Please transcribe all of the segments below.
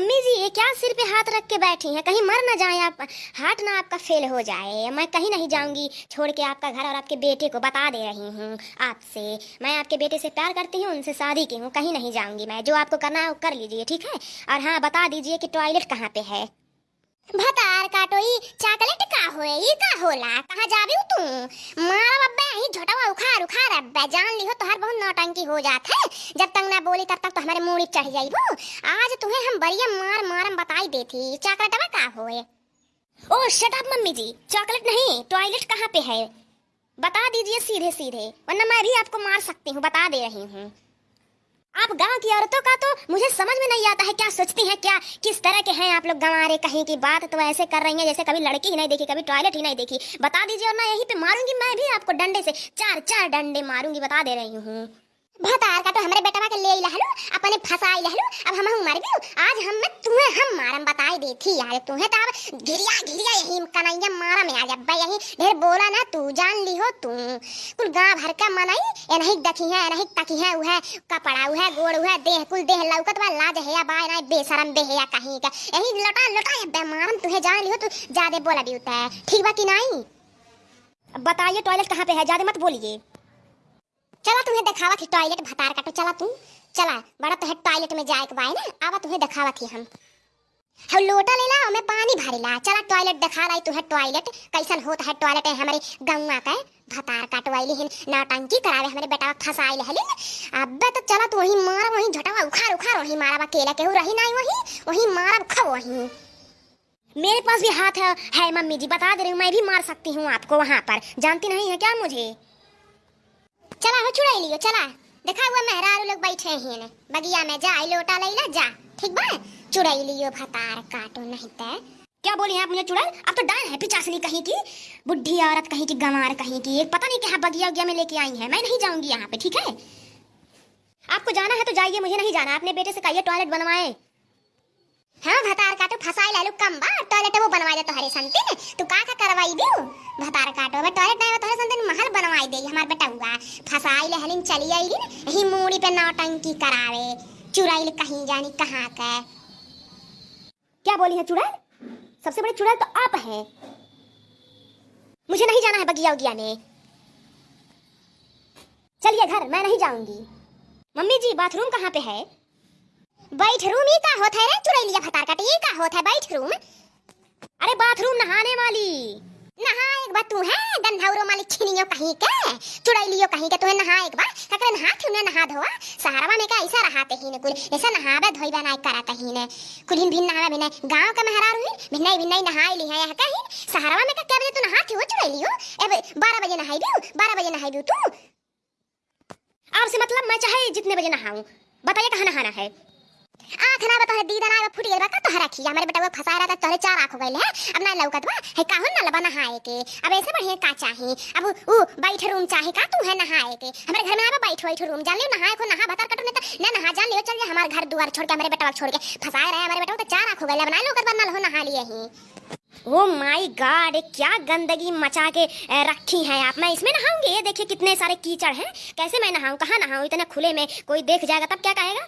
Mummy जी, ये क्या सिर पे हाथ रख के बैठी हैं? कहीं मर ना जाए आप। हार्ट ना आपका फेल हो जाए। मैं कहीं नहीं जाऊँगी। छोड़ के आपका घर और आपके बेटे को बता दे रही हूँ आपसे। मैं आपके बेटे से प्यार करती हूँ, उनसे शादी की हूँ, कहीं नहीं जाऊँगी मैं। जो आपको करना है वो कर लीजिए, ठीक है? और हाँ बता दीजिए कि टॉयलेट कहाँ पे है? भतार काटोई चॉकलेट का होए, ई का होला? कहाँ जाबी तू मारा बब्बे ही झोटवा उखाड़ उखाड़ अब्बे जान लिहो, तोहर बहुत नौटंकी हो जात है। जब तक ना बोली, तब तक तो हमारे मूड़ी चढ़ जाइबो। आज तुम्हें हम बढ़िया मार मारम बताई देती, चॉकलेटवा का होए? ओ shut up mummy ji. Chocolate नहीं, टॉयलेट कहाँ पे है? बता दीजिए सीधे सीधे वरना मैं भी आपको मार सकती हूँ, बता दे रही हूँ। आप गाँव की औरतों का तो मुझे समझ में नहीं आता है क्या सोचती हैं, क्या, किस तरह के हैं आप लोग गंवारे कहीं की बात तो ऐसे कर रही हैं जैसे कभी लड़की ही नहीं देखी, कभी टॉयलेट ही नहीं देखी। बता दीजिए और मैं यहीं पे मारूँगी, मैं भी आपको डंडे से, चार चार डंडे मारूँगी, बता दे रही हूँ। भतार का तो हमरे बेटवा के ले लहलो अपने फसाई लहलो अब हम हूँ मर गयो आज हम में तुम्हें, हम मारम बताई देती यार, तुम्हें तो अब घिरिया घिरिया यही कन्हैया मारा में आ जा बे यही ढेर बोला ना, तू जान ली हो तू। कुल गाँव भर का मनाई नहीं दखी है नहीं तकी है उहे कपड़ा उहे गोड़ उहे देह, कुल देह लौकत बा लाज है या बाय ना बेशरम बे है या कहीं का। यही लटा लटा बे मारम तुहे जान ली हो तू ज़्यादा बोला भी होता ठीक बा कि नहीं? बताइए टॉयलेट कहाँ पे है? ज़्यादा मत बोलिए। चला तुम्हें दिखावा थी टॉयलेट भतार का तो चला तू चला बड़ा तो है टॉयलेट में जाए के बाय ना आवा तुम्हें दिखावा थी हम। हम लोटा ले ला हमें पानी भरे ला चला टॉयलेट दिखा लाई तू है टॉयलेट कैसन होता है टॉयलेट है हमारे गौवा का भतार काटवाइली हिन नौटंकी करावे हमारे बेटा फसाई ले हलिन अबे तो चला तू वही मारा वही झटवा उखाड़ उखाड़ वही मारा बा केला केहू रही नहीं वही वही मारा खा वही। मेरे पास भी हाथ है, है मम्मी जी बता दे रही हूँ मैं भी मार सकती हूँ आपको वहाँ पर जानती नहीं है क्या मुझे? चला, हो चुड़ाई लियो, चला। देखा हुआ मेहरारू लोग बैठे हैं ने बगिया में जा लोटा लैला जा। ठीक बा चुड़ाई लियो, भतार काटो नहीं ते। क्या बोली हैं आप मुझे चुड़ैल अब तो डाल है, पिचासनी कहीं की। बुढ़ी औरत कहीं की, गंवार कहीं की। एक पता नहीं क्या बगिया उगिया में लेके आई है। मैं नहीं जाऊँगी यहाँ पे, ठीक है? आपको जाना है तो जाइए, मुझे नहीं जाना। अपने बेटे से कहिए टॉयलेट बनवाए। हाँ भतार काटो, फसाई लालू कम बा टॉयलेट वो बनवा दे तोहरे संते ने तू का का करवाई दियो भतार काटो बे टॉयलेट नहीं तोहरे संते महल बनवाई दे, हमार बेटा हुआ। फसाई ले हलिन, चली आई दिन यही मूड़ी पे नौटंकी करावे। चुराइल कहीं जानी, कहाँ का? क्या बोली है चुड़ैल? सबसे बड़े चुड़ैल तो आप हैं। मुझे नहीं जाना है बगिया उगिया में चलिए घर, मैं नहीं जाऊँगी। मम्मी जी, बाथरूम कहाँ पे है? बैठ रूम ही का होता है रे? चुड़ैलिया भतार काटे ये का होता है बैठ रूम। अरे बाथरूम नहाने वाली। नहा एक बार तू है गंधौरो माली छिनियो कहीं के। चुड़ैलियो कहीं के तू नहा एक बार। ककरे नहा क्यों ने नहा धोआ सहारवा में का ऐसा रहाते ही ने कुल। ऐसा नहावे, धोई बना करा कहीं ने कुलिन भिन नहावे भिन गाँव का मेहरार हुई भिन्नई भिन्नई नहाई ली है कहीं। सहारवा में का क्या बजे तू नहाती हो चुड़ैलियो ए 12 बजे नहाई बियो? 12 बजे नहाई बियो तू? आपसे मतलब मैं चाहे जितने बजे नहाऊं। बताइए कहाँ नहाना है? आँख ना बता दीदा ना फुट गया का तोहरा खी हमारे बेटा वो फसा रहा था तोहरे चार आँख हो गए है? अब ना लौकत बा। है, काहन ना लबा नहाए के अब ऐसे बढ़िया का चाही? अब उ बैठ रूम चाहे, का तू है नहाए के हमारे घर में आवा बैठ बैठ रूम जान लियो, नहाए को नहा बता कटो, नहीं ना नहा, जान लियो, चल जा, हमारे घर द्वार छोड़ के, हमारे बेटा छोड़ के। फसाए रहे, हमारे बेटा तो चार आँख हो गए अब ना लौकत बा, ना हो नहा लिए ही। ओ माय गॉड क्या गंदगी मचा के रखी है आप। मैं इसमें नहाऊँगी? ये देखिए कितने सारे कीचड़ हैं। कैसे मैं नहाऊं? कहाँ नहाऊं? इतने खुले में कोई देख जाएगा, तब क्या कहेगा?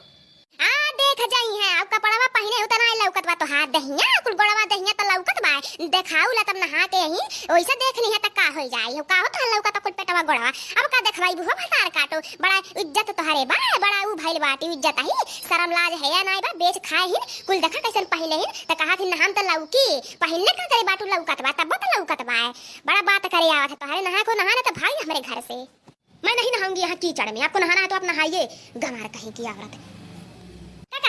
आ देख जाई है। अब कपड़वा पहने हो तना लौकत बा तो हाथ दहिया, कुल गोड़वा दहिया तो लौकत बा। देखाऊ ला तब नहा के ही ओइसे देखनी है त का हो जाई। हो का हो तो लौकत कुल पेटवा गोड़वा। अब का देखवाई बुहो भतार काटो। बड़ा इज़्ज़त तोहरे बा, बड़ा उ भइल बाटी इज़्ज़त ही शरम लाज है या नाई बा, बेच खाए ही कुल देखा कैसन पहले ही त कहा थी नहाम त लौकी। पहले का करे बाटू लौकत बा, तब तो लौकत बा। बड़ा बात करे आवत है तोहरे नहा को नहाना तो भाई हमारे घर से। मैं नहीं नहाऊँगी यहाँ कीचड़ में। आपको नहाना है तो आप नहाइए। गंवार कहीं की औरत।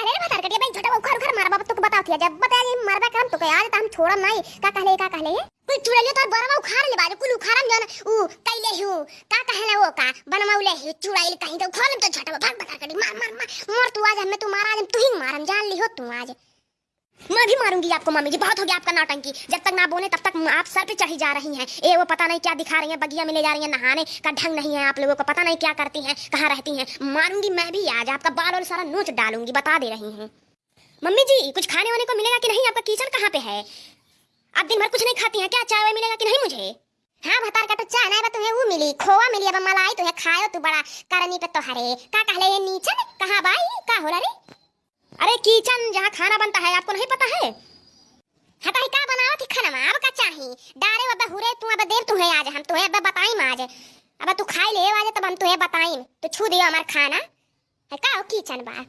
का बता कटिया भाई छोटा उखर उखर मार बाबा तो बता दिया जब बता ये मरबा काम तो आज तो हम छोड़म नहीं। का कहले का कहले कोई चुड़ैलियो तो बरवा उखाड़ ले बाजू, कुल उखाड़म जन। उ कैले हु। का कहले वो का? बनमौले हु, चुड़ैल कहीं तो उखाड़म तो छोटा भाग बता कटी मार मार मार। मर तू आज, हमें तू मार, आज तू ही मारम जान ली हो तू आज। मैं भी मारूँगी आपको मम्मी जी। बहुत हो गया आपका नौटंकी। जब तक ना बोले, तब तक आप सर पे चढ़ी जा रही हैं। ए, वो पता नहीं क्या दिखा रही हैं, बगिया में ले जा रही हैं, नहाने का ढंग नहीं है आप लोगों को, पता नहीं क्या करती हैं, कहाँ रहती हैं। मारूँगी मैं भी आज, आपका बाल और सारा नोच डालूँगी, बता दे रही हूँ। मम्मी जी, कुछ खाने वाने को मिलेगा कि नहीं? आपका किचन कहाँ पे है? आप दिन भर कुछ नहीं खाती हैं, क्या चाय वाय मिलेगा कि नहीं मुझे? हाँ भतार का तो चाय बा तुम्हें वो मिली। खोवा मिली, अब मलाई तुम्हें खायो, तू बड़ा करनी पे तो हरे। का कहले ये नीचे कहाँ बाई का हो रे? अरे किचन, जहाँ खाना बनता है, आपको नहीं पता है? हाँ तो का बनाओ थी खाना का डारे हुरे, तू अब देर तुम्हें आज। हम तुम्हें अब बताई आज। अब तू खाई ले आज, तब हम तुम्हें बताई तो छू दियो हमारा खाना। है का किचन बा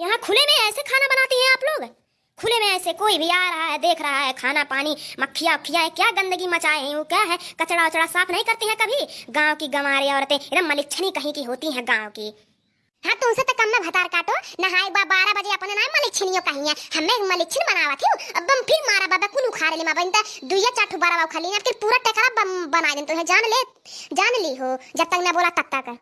यहाँ खुले में ऐसे खाना बनाती हैं आप लोग? खुले में ऐसे कोई भी आ रहा है, देख रहा है, खाना पानी, मक्खिया उखिया है, क्या गंदगी मचाए हैं, वो क्या है? कचड़ा उचड़ा साफ़ नहीं करती हैं कभी? गाँव की गंवारी औरतें एकदम मलिच्छनी कहीं की होती हैं गाँव की। हाँ तो कम में भतार काटो। नहाए बा बारह बजे अपने नाम मलिच्छनियो कहीं है हमें मलिच्छन बनावा थी अब हम फिर मारा बाबा कुन उखाड़ ले माबा। इंता दुइया चाठू बारह बाबा खाली फिर पूरा टेकरा बना दे तो है। जान ले, जान ली हो, जब तक मैं बोला तब तक।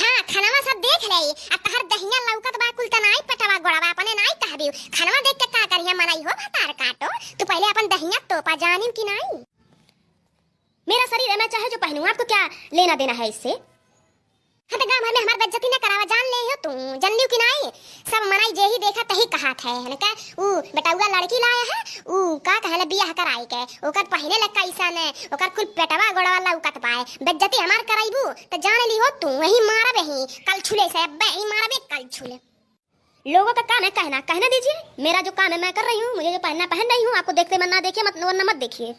हाँ खानावा सब देख रही आ तहर दहिया लौकत बा, कुल तनाई पटवा गोड़वा अपने नाई कहबी खानावा देख के का करिया मनाई हो, भतार काटो। तू पहले अपन दहिया तोपा जानिम कि नहीं? मेरा शरीर है, मैं चाहे जो पहनूं, आपको क्या लेना देना है इससे? हाँ तो गाँव भर में हमारी बेइज्जती न करावा जान ले हो तू। जान कि नहीं सब मनाई जे ही देखा, तही कहात है। है का ऊ बेटाउआ लड़की लाया है? ऊ, का कहले बियाह कराई के? ओकर पहने लग कैसा ने, ओकर कुल पेटवा गोड़वा लौकत पाए बेइज्जती हमार कराइबू? तो जान ली हो तू, वही मारा बही कल छुले से अब्बे ही मारा बे कल छुले। लोगों का काम है कहना, कहने दीजिए, मेरा जो काम है, मैं कर रही हूँ, मुझे जो पहनना, पहन रही हूँ, आपको देखते मन ना देखिए मत, वरना मत देखिए।